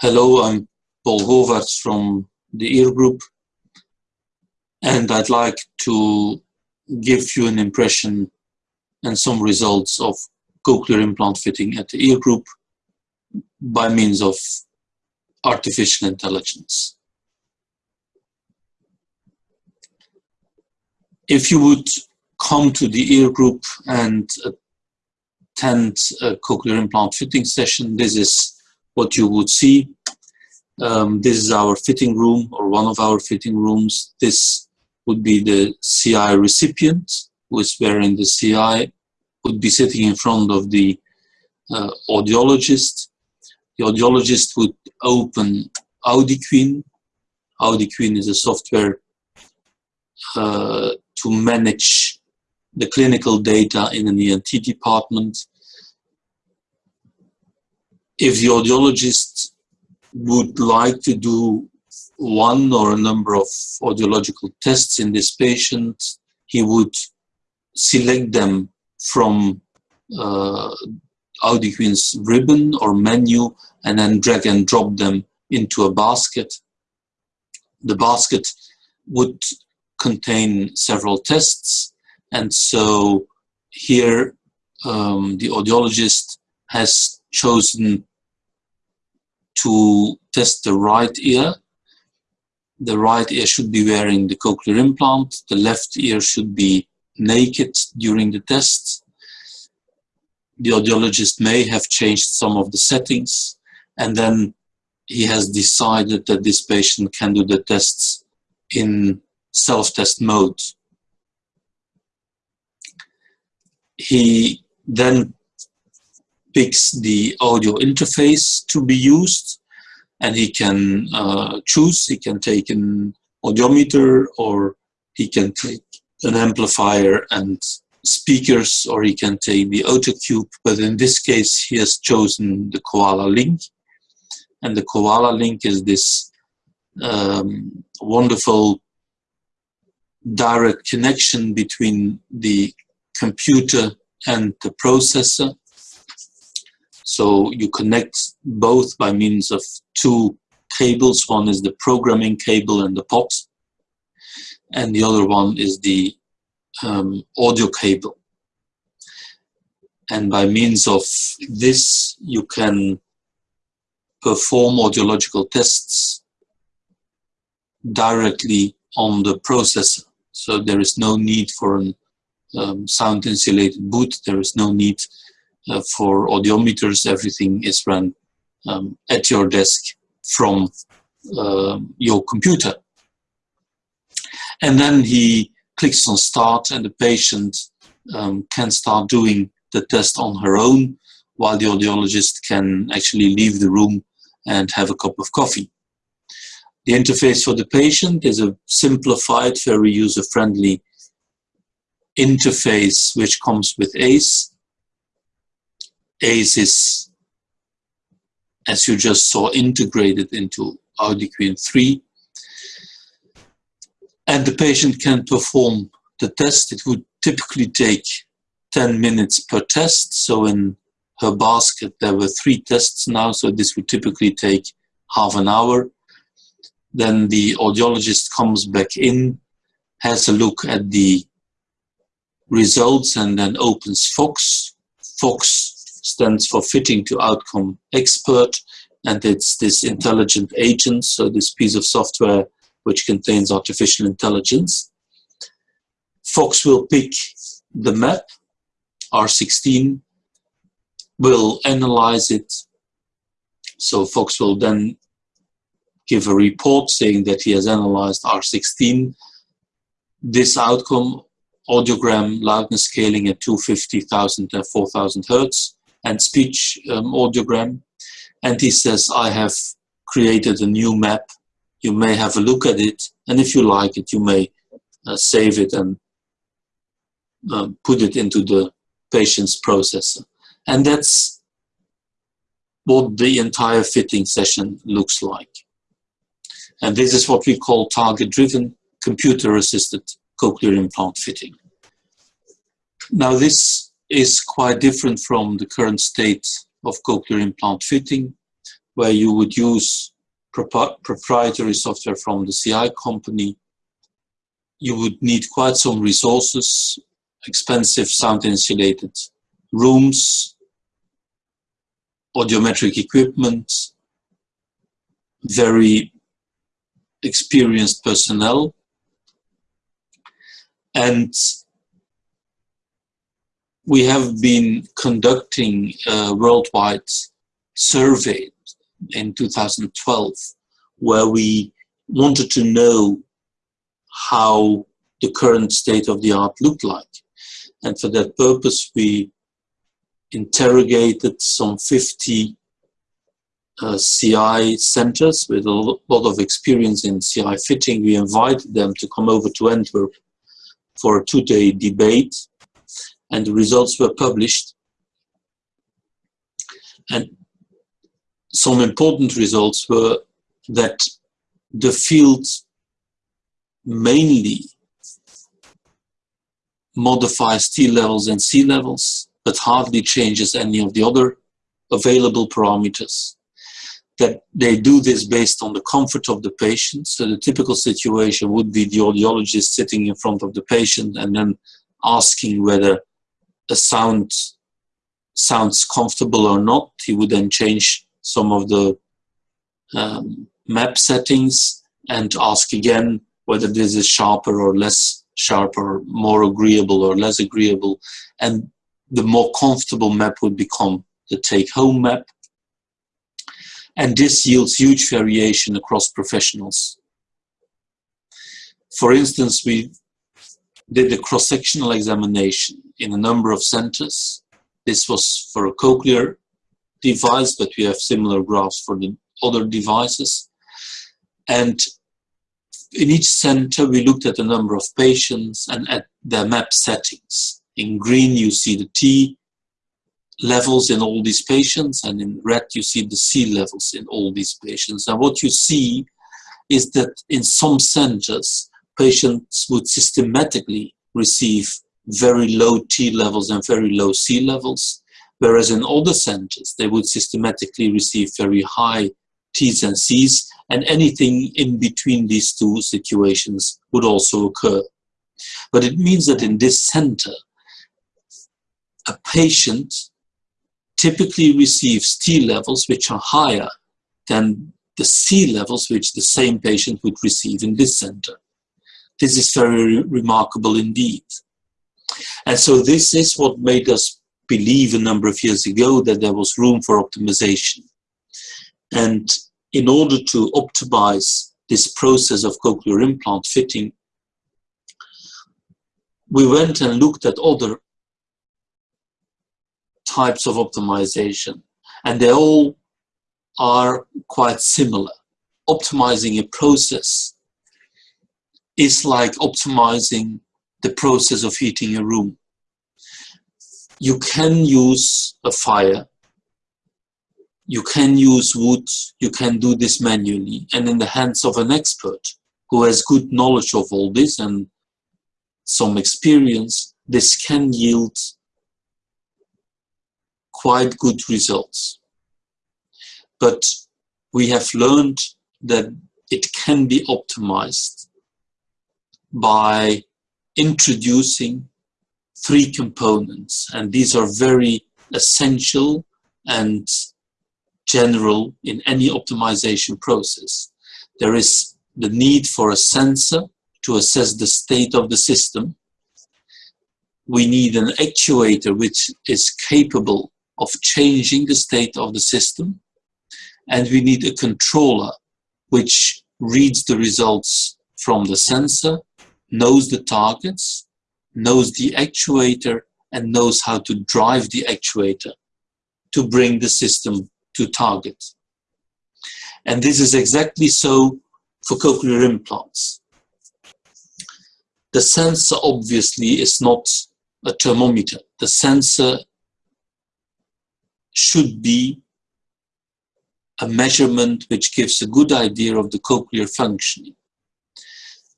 Hello, I'm Paul Govaerts from the ear group and I'd like to give you an impression and some results of cochlear implant fitting at the ear group by means of artificial intelligence. If you would come to the ear group and attend a cochlear implant fitting session, this is what you would see. Um, this is our fitting room or one of our fitting rooms. This would be the CI recipient who is wearing the CI, would be sitting in front of the uh, audiologist. The audiologist would open AudiQueen. AudiQueen is a software uh, to manage the clinical data in an ENT department. If the audiologist would like to do one or a number of audiological tests in this patient, he would select them from uh, ribbon or menu and then drag and drop them into a basket. The basket would contain several tests and so here um, the audiologist has chosen to test the right ear. The right ear should be wearing the cochlear implant. The left ear should be naked during the test. The audiologist may have changed some of the settings and then he has decided that this patient can do the tests in self-test mode. He then picks the audio interface to be used and he can uh, choose, he can take an audiometer or he can take an amplifier and speakers or he can take the Otocube. But in this case he has chosen the Koala Link. And the Koala Link is this um, wonderful direct connection between the computer and the processor. So you connect both by means of two cables. One is the programming cable and the pot, and the other one is the um, audio cable. And by means of this, you can perform audiological tests directly on the processor. So there is no need for an um, sound insulated booth. There is no need uh, for audiometers. Everything is run um, at your desk from uh, your computer. And then he clicks on start and the patient um, can start doing the test on her own while the audiologist can actually leave the room and have a cup of coffee. The interface for the patient is a simplified, very user-friendly interface which comes with ACE. ACE is, as you just saw, integrated into AudiQueen 3. And the patient can perform the test. It would typically take 10 minutes per test. So in her basket, there were three tests now, so this would typically take half an hour. Then the audiologist comes back in, has a look at the results and then opens FOX. FOX stands for Fitting to Outcome Expert and it's this intelligent agent, so this piece of software which contains artificial intelligence. FOX will pick the map, R16, will analyze it. So FOX will then give a report saying that he has analyzed R16. This outcome, audiogram loudness scaling at 250,000 and 4,000 hertz, and speech um, audiogram. And he says, I have created a new map. You may have a look at it, and if you like it, you may uh, save it and uh, put it into the patient's processor. And that's what the entire fitting session looks like. And this is what we call target-driven computer-assisted cochlear implant fitting. Now this is quite different from the current state of cochlear implant fitting, where you would use proprietary software from the CI company. You would need quite some resources, expensive sound insulated rooms, audiometric equipment, very experienced personnel, and we have been conducting a worldwide survey in 2012 where we wanted to know how the current state of the art looked like. And for that purpose, we interrogated some 50 uh, CI centers with a lot of experience in CI fitting. We invited them to come over to Antwerp for a two-day debate and the results were published. And some important results were that the field mainly modifies T levels and C levels, but hardly changes any of the other available parameters. That they do this based on the comfort of the patient. So the typical situation would be the audiologist sitting in front of the patient and then asking whether a sound sounds comfortable or not. He would then change some of the um, map settings and ask again whether this is sharper or less sharp or more agreeable or less agreeable. And the more comfortable map would become the take-home map. And this yields huge variation across professionals. For instance, we did a cross-sectional examination in a number of centers. This was for a cochlear device, but we have similar graphs for the other devices. And in each center, we looked at the number of patients and at their map settings. In green, you see the T levels in all these patients, and in red, you see the C levels in all these patients. And what you see is that in some centers, patients would systematically receive very low T levels and very low C levels, whereas in other centers, they would systematically receive very high T's and C's, and anything in between these two situations would also occur. But it means that in this center, a patient typically receives T levels which are higher than the C levels which the same patient would receive in this center. This is very remarkable indeed. And so this is what made us believe a number of years ago that there was room for optimization. And in order to optimize this process of cochlear implant fitting, we went and looked at other types of optimization, and they all are quite similar. Optimizing a process is like optimizing the process of heating a room. You can use a fire, you can use wood, you can do this manually, and in the hands of an expert who has good knowledge of all this and some experience, this can yield quite good results. But we have learned that it can be optimized by introducing three components and these are very essential and general in any optimization process. There is the need for a sensor to assess the state of the system. We need an actuator which is capable of changing the state of the system. And we need a controller which reads the results from the sensor knows the targets, knows the actuator, and knows how to drive the actuator to bring the system to target. And this is exactly so for cochlear implants. The sensor obviously is not a thermometer. The sensor should be a measurement which gives a good idea of the cochlear functioning.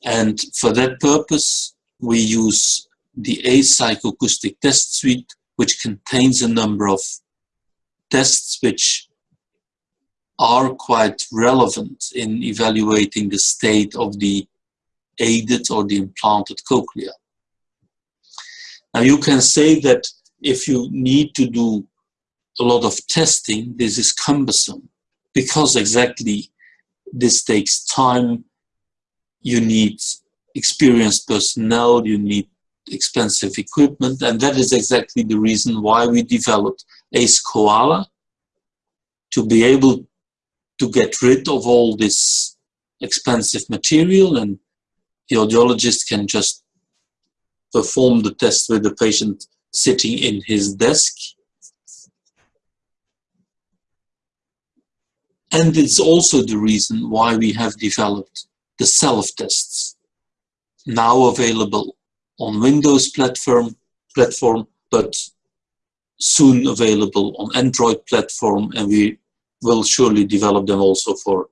And for that purpose, we use the A psychoacoustic test suite, which contains a number of tests which are quite relevant in evaluating the state of the aided or the implanted cochlea. Now you can say that if you need to do a lot of testing, this is cumbersome because exactly this takes time. You need experienced personnel, you need expensive equipment, and that is exactly the reason why we developed ACE Koala to be able to get rid of all this expensive material and the audiologist can just perform the test with the patient sitting in his desk. And it's also the reason why we have developed the self-tests, now available on Windows platform, platform, but soon available on Android platform, and we will surely develop them also for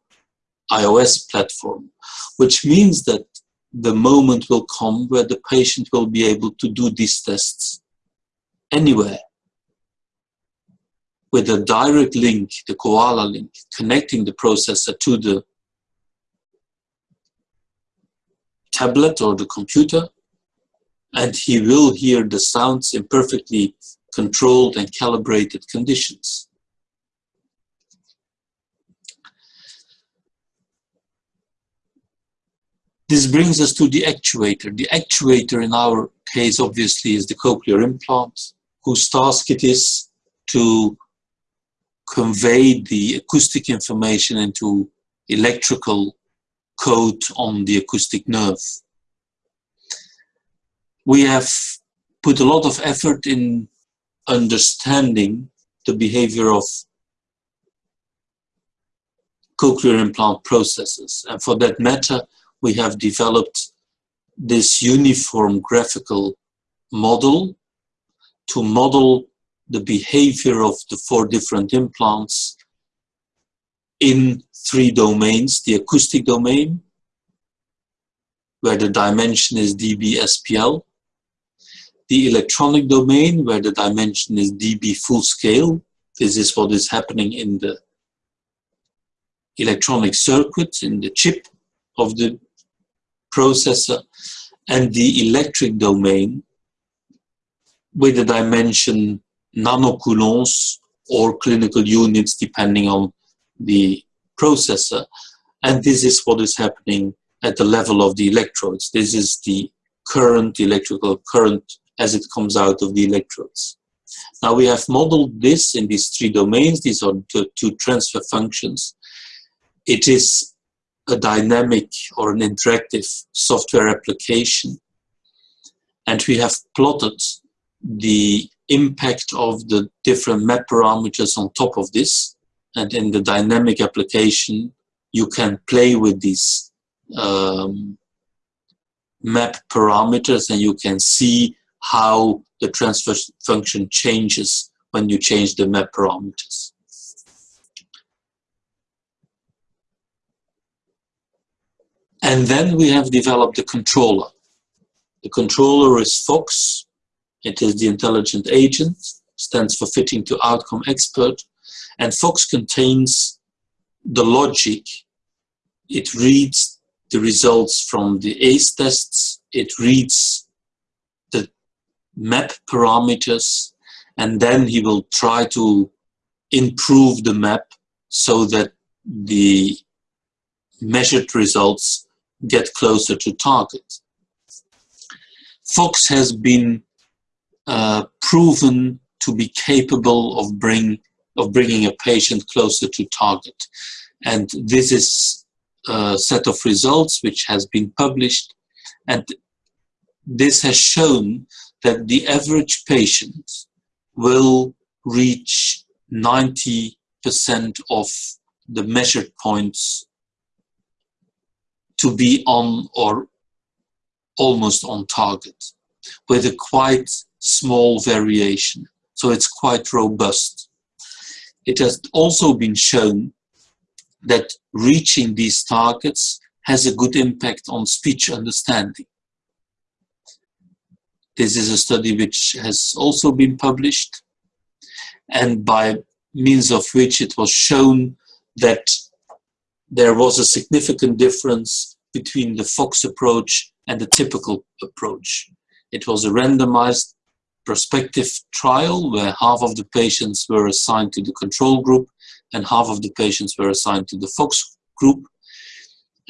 iOS platform, which means that the moment will come where the patient will be able to do these tests anywhere with a direct link, the Koala link, connecting the processor to the tablet or the computer, and he will hear the sounds in perfectly controlled and calibrated conditions. This brings us to the actuator. The actuator in our case obviously is the cochlear implant, whose task it is to convey the acoustic information into electrical code on the acoustic nerve. We have put a lot of effort in understanding the behavior of cochlear implant processes. And for that matter, we have developed this uniform graphical model to model the behavior of the four different implants in three domains, the acoustic domain, where the dimension is dB SPL, the electronic domain, where the dimension is dB full scale. This is what is happening in the electronic circuit, in the chip of the processor and the electric domain with the dimension nanocoulombs or clinical units depending on the processor. And this is what is happening at the level of the electrodes. This is the current, electrical current as it comes out of the electrodes. Now we have modeled this in these three domains. These are the two transfer functions. It is a dynamic or an interactive software application. And we have plotted the impact of the different map parameters on top of this. And in the dynamic application, you can play with these um, map parameters and you can see how the transfer function changes when you change the map parameters. And then we have developed the controller. The controller is FOX. It is the intelligent agent, stands for fitting to outcome expert. And FOX contains the logic. It reads the results from the ACE tests. It reads the map parameters. And then he will try to improve the map so that the measured results get closer to target. Fox has been uh, proven to be capable of bring of bringing a patient closer to target. And this is a set of results which has been published. And this has shown that the average patient will reach 90% of the measured points to be on or almost on target with a quite small variation. So it's quite robust. It has also been shown that reaching these targets has a good impact on speech understanding. This is a study which has also been published. And by means of which it was shown that there was a significant difference between the Fox approach and the typical approach. It was a randomized prospective trial where half of the patients were assigned to the control group and half of the patients were assigned to the Fox group.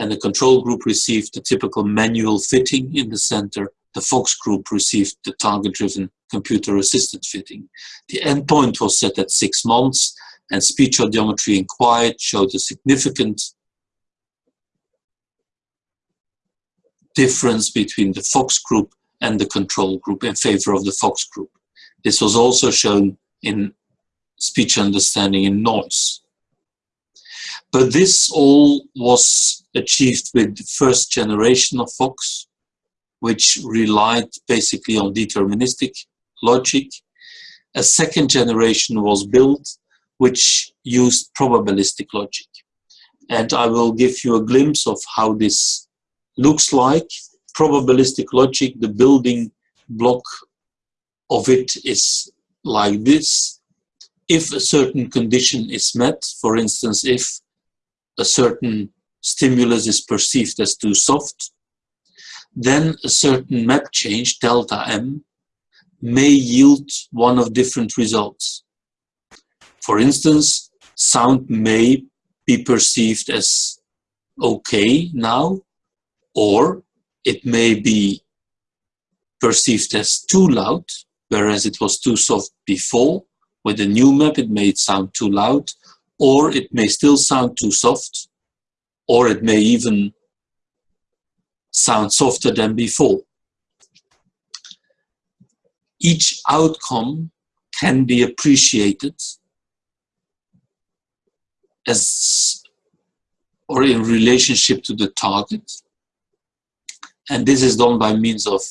And the control group received the typical manual fitting in the center. The Fox group received the target-driven computer-assisted fitting. The endpoint was set at six months and speech audiometry in quiet showed a significant difference between the Fox group and the control group in favor of the Fox group. This was also shown in speech understanding in noise. But this all was achieved with the first generation of Fox, which relied basically on deterministic logic. A second generation was built, which used probabilistic logic. And I will give you a glimpse of how this looks like. Probabilistic logic, the building block of it is like this. If a certain condition is met, for instance, if a certain stimulus is perceived as too soft, then a certain map change, delta m, may yield one of different results. For instance, sound may be perceived as okay now, or it may be perceived as too loud, whereas it was too soft before. With the new map, it may sound too loud, or it may still sound too soft, or it may even sound softer than before. Each outcome can be appreciated as or in relationship to the target. And this is done by means of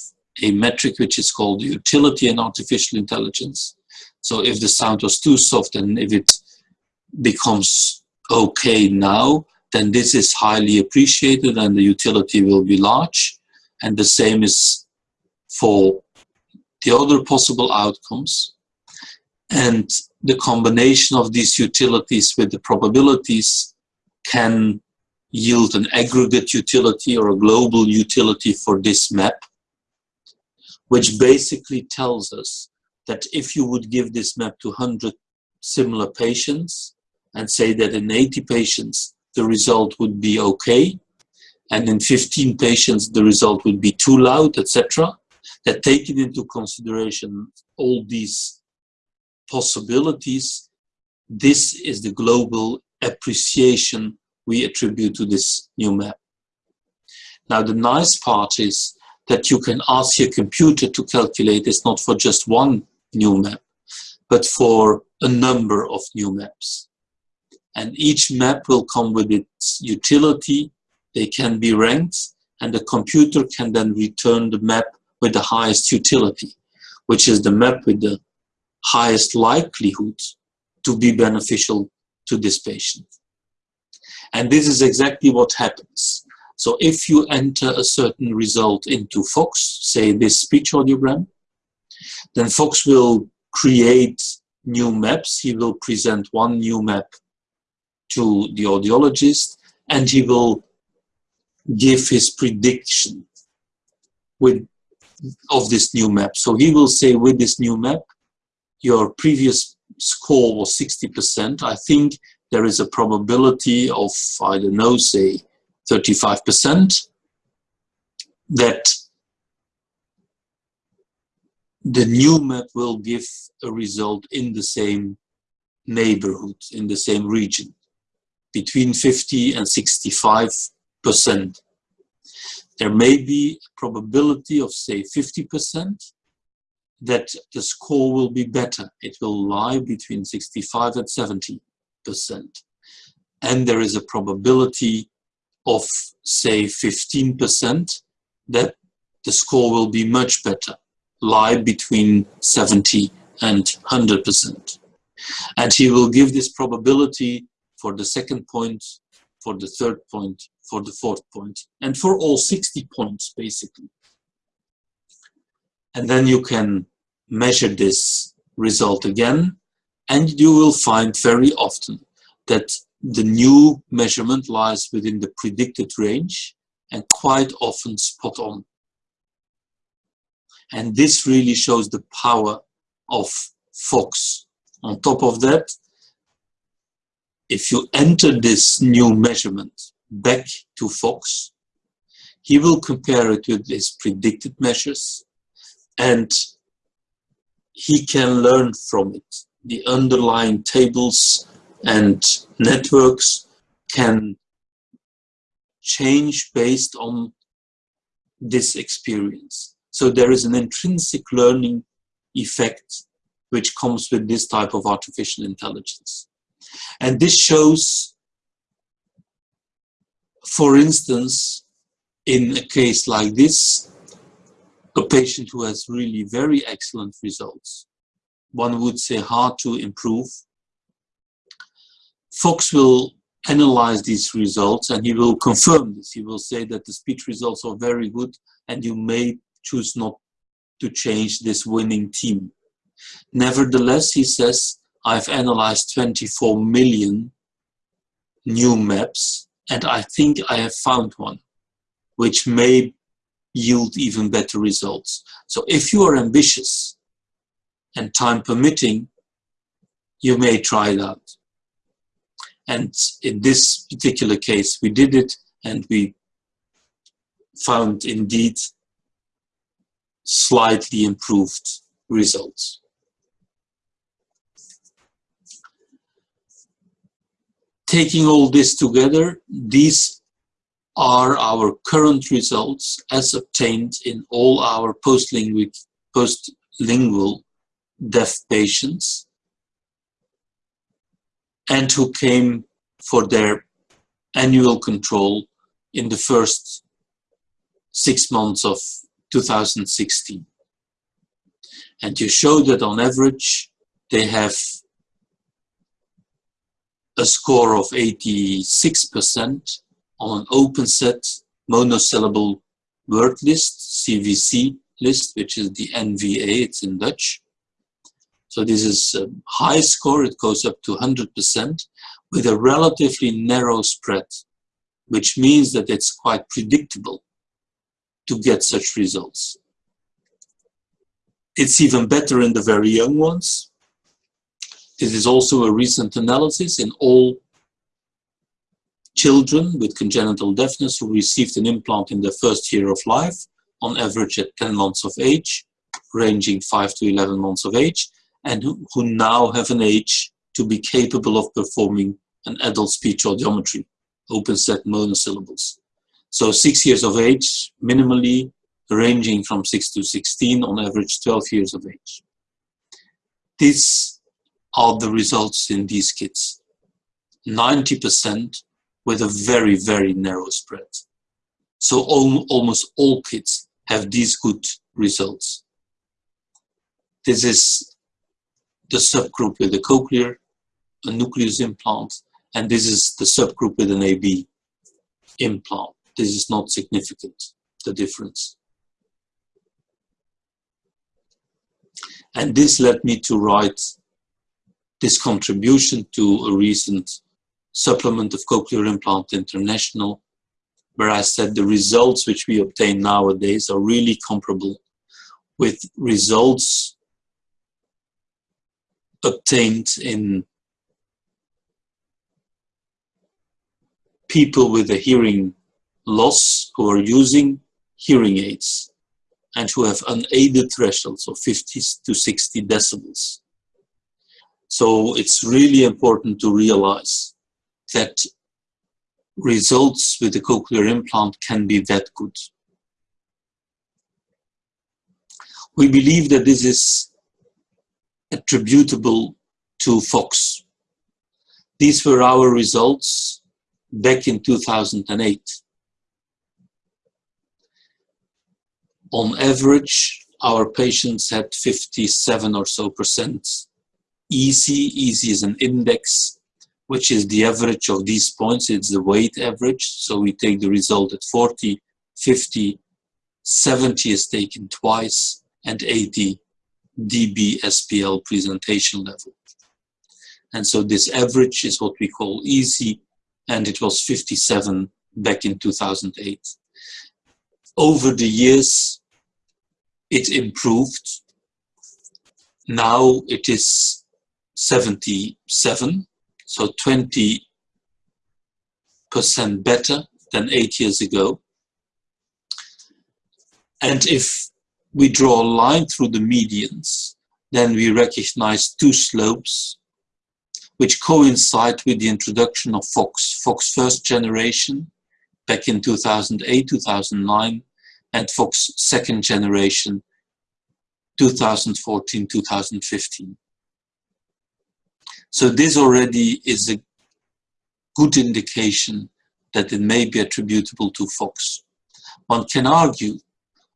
a metric which is called utility in artificial intelligence. So if the sound was too soft and if it becomes okay now, then this is highly appreciated and the utility will be large. And the same is for the other possible outcomes. And the combination of these utilities with the probabilities can yield an aggregate utility or a global utility for this map, which basically tells us that if you would give this map to 100 similar patients and say that in 80 patients the result would be okay, and in 15 patients the result would be too loud, etc., that taking into consideration all these possibilities, this is the global appreciation we attribute to this new map. Now the nice part is that you can ask your computer to calculate this not for just one new map, but for a number of new maps. And each map will come with its utility, they can be ranked, and the computer can then return the map with the highest utility, which is the map with the highest likelihood to be beneficial to this patient. And this is exactly what happens. So if you enter a certain result into Fox, say this speech audiogram, then Fox will create new maps. He will present one new map to the audiologist and he will give his prediction with of this new map. So he will say with this new map, your previous score was 60%. I think there is a probability of, I don't know, say 35% that the new map will give a result in the same neighborhood, in the same region, between 50 and 65 percent there may be a probability of say 50% that the score will be better. It will lie between 65 and 70%. And there is a probability of say 15% that the score will be much better, lie between 70 and 100%. And he will give this probability for the second point, for the third point, for the fourth point, and for all 60 points, basically. And then you can measure this result again, And you will find very often that the new measurement lies within the predicted range and quite often spot on. And this really shows the power of Fox. On top of that, if you enter this new measurement back to Fox, he will compare it with his predicted measures and he can learn from it. The underlying tables and networks can change based on this experience. So there is an intrinsic learning effect which comes with this type of artificial intelligence. And this shows, for instance, in a case like this, a patient who has really very excellent results, one would say hard to improve. Fox will analyze these results and he will confirm this. He will say that the speech results are very good and you may choose not to change this winning team. Nevertheless, he says, I've analyzed 24 million new maps and I think I have found one which may yield even better results. So if you are ambitious and time permitting, you may try that. And in this particular case, we did it and we found indeed slightly improved results. Taking all this together, these are our current results as obtained in all our post-lingual post deaf patients and who came for their annual control in the first six months of 2016. And you show that on average they have a score of 86% on an open set monosyllable word list, CVC list, which is the NVA, it's in Dutch. So this is a high score, it goes up to 100% with a relatively narrow spread, which means that it's quite predictable to get such results. It's even better in the very young ones. This is also a recent analysis in all children with congenital deafness who received an implant in their first year of life, on average at 10 months of age, ranging 5 to 11 months of age, and who, now have an age to be capable of performing an adult speech audiometry, open set monosyllables. So six years of age, minimally ranging from 6 to 16, on average 12 years of age. These are the results in these kids. 90% with a very, very narrow spread. So al almost all kids have these good results. This is the subgroup with a cochlear, a nucleus implant, and this is the subgroup with an AB implant. This is not significant, the difference. And this led me to write this contribution to a recent supplement of Cochlear Implant International, where I said the results which we obtain nowadays are really comparable with results obtained in people with a hearing loss who are using hearing aids and who have unaided thresholds of 50 to 60 decibels. So it's really important to realize that results with the cochlear implant can be that good. We believe that this is attributable to Fox. These were our results back in 2008. On average, our patients had 57 or so percent easy. Easy is an index which is the average of these points. It's the weight average. So we take the result at 40, 50, 70 is taken twice, and 80 dB SPL presentation level. And so this average is what we call easy, and it was 57 back in 2008. Over the years, it improved. Now it is 77, so 20 percent better than eight years ago. And if we draw a line through the medians, then we recognize two slopes which coincide with the introduction of Fox, Fox first generation back in 2008, 2009, and Fox second generation 2014, 2015. So this already is a good indication that it may be attributable to Fox. One can argue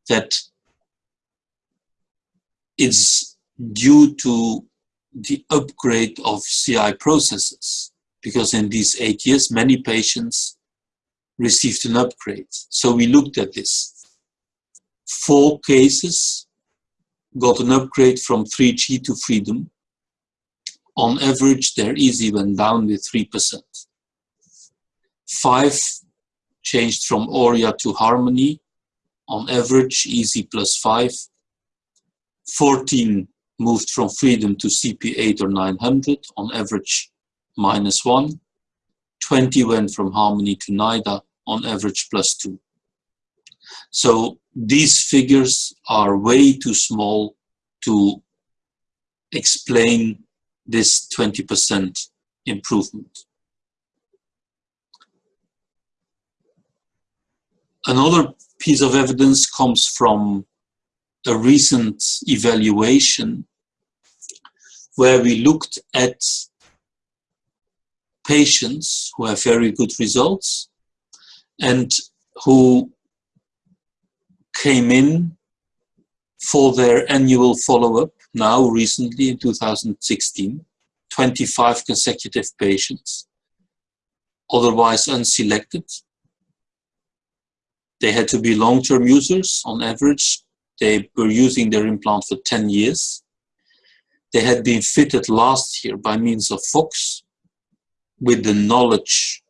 that it's due to the upgrade of CI processes, because in these eight years, many patients received an upgrade. So we looked at this. Four cases got an upgrade from 3G to Freedom. On average, their EASI went down with 3%. Five changed from Auria to Harmony. On average, EASY plus five. 14 moved from Freedom to CP8 or 900, on average minus 1. 20 went from Harmony to Naida, on average plus 2. So these figures are way too small to explain this 20% improvement. Another piece of evidence comes from a recent evaluation where we looked at patients who have very good results and who came in for their annual follow-up now recently in 2016, 25 consecutive patients, otherwise unselected. They had to be long-term users on average they were using their implant for 10 years. They had been fitted last year by means of Fox with the knowledge,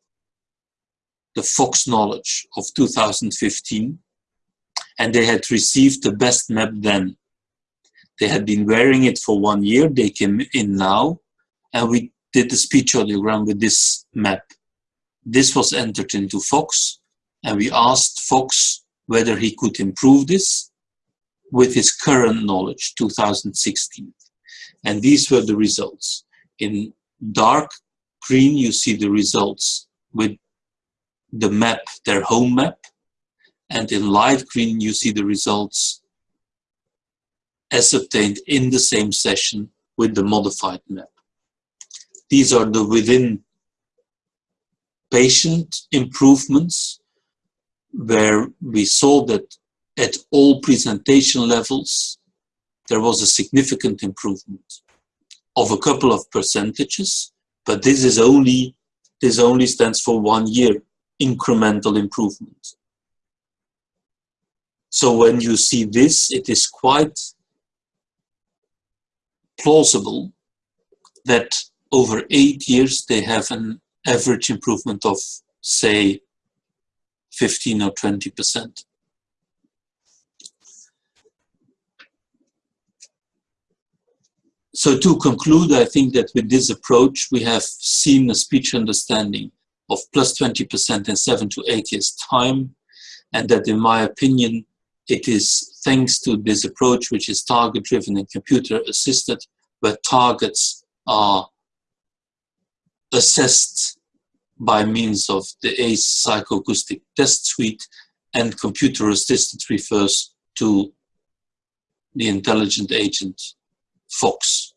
the Fox knowledge of 2015, and they had received the best map then. They had been wearing it for one year, they came in now, and we did the speech audiogram with this map. This was entered into Fox, and we asked Fox whether he could improve this, with his current knowledge, 2016. And these were the results. In dark green, you see the results with the map, their home map. And in light green, you see the results as obtained in the same session with the modified map. These are the within patient improvements where we saw that at all presentation levels, there was a significant improvement of a couple of percentages, but this is only, this only stands for one year incremental improvement. So when you see this, it is quite plausible that over eight years they have an average improvement of, say, 15 or 20 percent. So to conclude, I think that with this approach, we have seen a speech understanding of plus 20% in seven to eight years time. And that in my opinion, it is thanks to this approach, which is target driven and computer assisted, where targets are assessed by means of the ACE psychoacoustic test suite and computer assisted refers to the intelligent agent Fox.